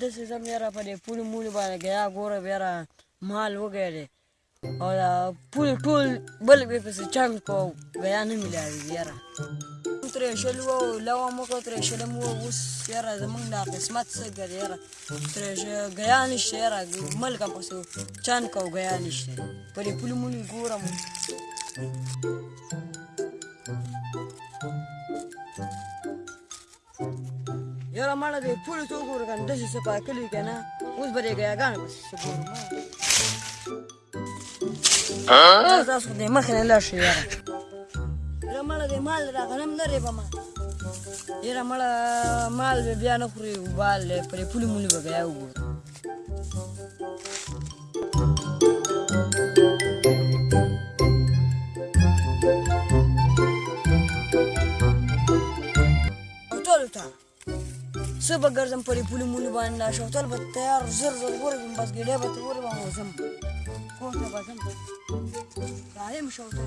داسې زه مې یاره په دې پولې مولې باندې ګیا ګوره یاره مال وګی او دا پولې ټول بل بې پسې چنګ کو ګیا نه میلاوي یاره ترې شل وو لوا مو کو ترې شل مو اوس یاره زمونږ دا قسمت څه ګرې یاره ترې ګیا نشته یاره ملک هم پسې چند کو ګیا نشته په دې پولې مولې ګورم یاره مړه دې پولې ته وګوره کنه داسې څه پاکلي که نه اوس به دې ګیاګانې پسې څه ګورم تاسو دې مخې نه لاړ شئ یاره یاره مړه مال را غنم نه یاره مړه مال به بیا نه خوري وبال پرې پولې مولې به بیا وګوره څه به ګرځم پرې پولې مولې باندې دا شوتل به تیار، زر زر ورغلم بس ګېډۍ به ته ورغلم او ځم کور ته به ځم دایم شوتل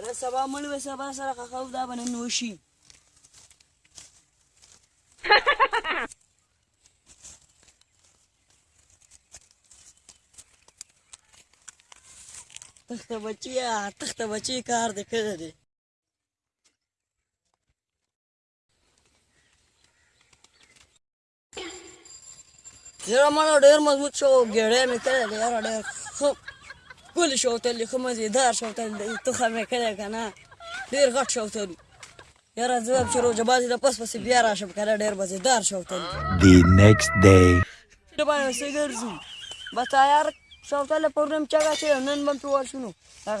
یاره سبا مړ وې سبا سره خخاو دا به نن وشي تخته بچیا تخته بچی کار دې کړی دی یاره مړه ډېر مضبوط شو ګېډۍ مې کړی دی یاره ډېر ښکلي شوتل دی ښه مزېدار شوتل دی تخه مې کړی که نه ډېر غټ شوتل یاره زه به چې روژه بازي د پس پسې بیا راشم که نه ډېر مزېدار شوتل دی The next day. د باندې څه ګرځو بس تیار شوتل پرونم چغه چې نن به پې ورشو نو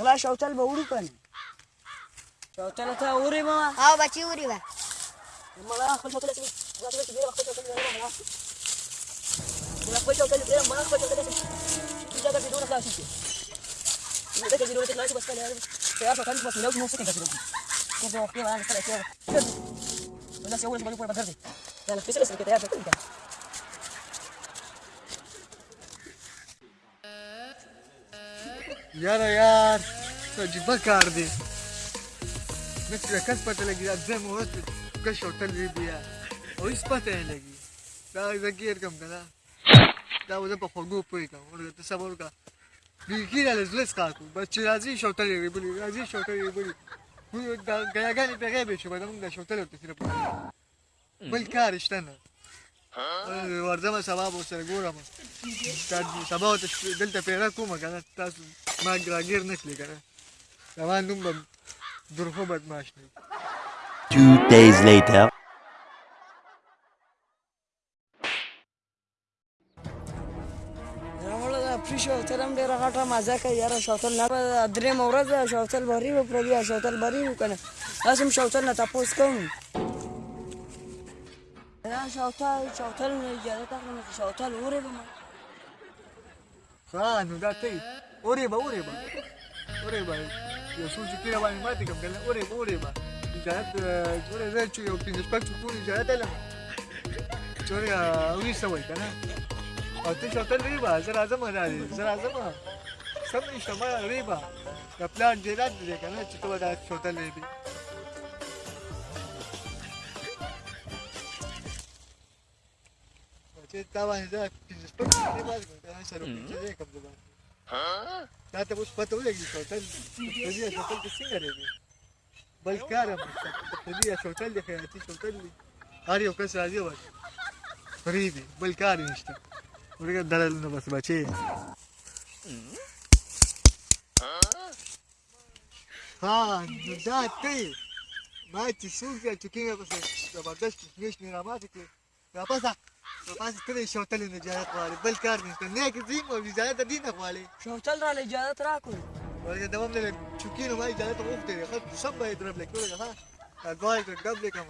غلا شوتل به وړو که نه شوتل ته وړې به او بچی وری با مړه خپل شوتل خپل شوتل خپل شوتل خپل یاره یار عجیبه کار دی. نه چې کس پته لګي ځم اوس کس شوتل وی بیا. او هیڅ پته نه لګي. دا کم کنه؟ دا وزه په خوګو پوي ورته صبر کا ښکا کو بس چې راځي شوتل وی بلی راځي شوتل وی بلی خو دا ګیاګانې په غیبه شو باندې موږ د شوتل ورته سره بل کار شته نه ورځم سبا به سره ګورم سبا ته دلته پیدا کومه کنه تاسو ما راګیر نشلی کنه زما نوم به درخو بدماش نه Two days later. راوړل دا پری شوتل هم ډېره غټه مزه کوي، یاره شوتل نه به درېیمه ورځ شوتل بری به پردي شوتل بری و که نه داسې هم شوتل نه تپوس کوم. دا شوتل شوتل نه اجازه اخلم چې شوتل وورې به ما. ها نو دا ته اورې به اورې به اورې به یو څو چې کېره باندې ماتې کوم کنه اورې به اورې به اجازت اورې زه چې یو پنځه شپږ څوکونه اجازت علم چې اورې اوی سوی کنه او ته شوتل ری به زه راځم راځي زه راځم سم نشته ما ری به د پلان جیرات دی کنه چې ته به دا شوتل ری به چې تا باندې دا پنځه شپږ څوکونه باندې کنه سره پنځه کوم زبان دا ته اوس پته ولګي شوتل په دې شوتل کې څنګه ری بل کارم په دې شوتل دی خیاطي شوتل ها نو دا ته ما چې څوک بیا چوکینګ پسې زبردست کشمش مې راماته کړې راپاسه راپاسه ته د شوتلې نه اجازت غواړې بل کار نشته نه کې ځیم او اجازت د دې نه غواړې شوتل را اجازه راکړو ولې دوام نه چوکینو ما اجازت غوښتې ده خو سم به درب لیکو ها دا ته ډب لیکم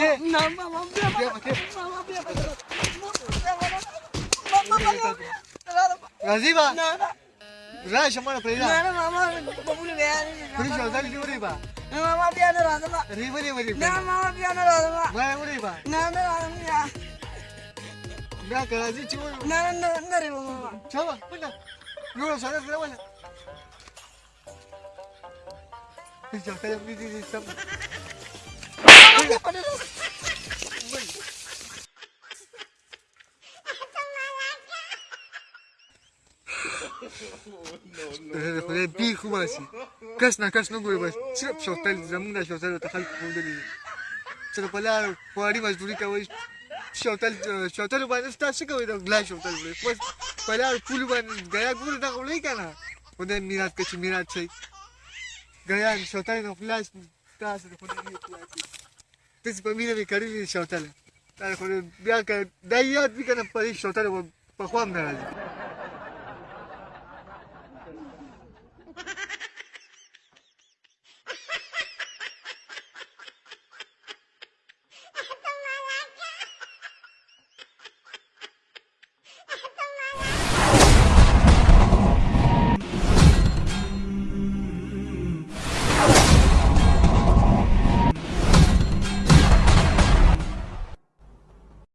نه ماما بیا ماما راځي با نه نه راشه مړه پرې نه نه ماما بابول بیا پرې شوتلې دی وری با۔ نه ماما بیا نه راځم ری وری وری نه ماما بیا نه راځم ما وری با۔ نه نه راځم بیا بیا که راځي چې وری نه نه نه ری ماما۔ چا ونه نور سره سره ولا شوتلې دې دې سم خدای بی خوب اسی کس نه ګوري بس صرف شوتل زمونږ شوتل ته خلک خوندلي چې په لار خواري مزدوري کوي شوتل شوتل باندې تاسو کوي دا ګلا شوتل وړي بس په لار پول باندې غیا ګور دا ولې کنه خدای میراث کې میراث شي غیا شوتل نو خلاص تاسو د خدای یو خلاص تاسو په مینه می کړی شوتل دا خو بیا که دا یاد وکنه په شوتل په خوام نه راځي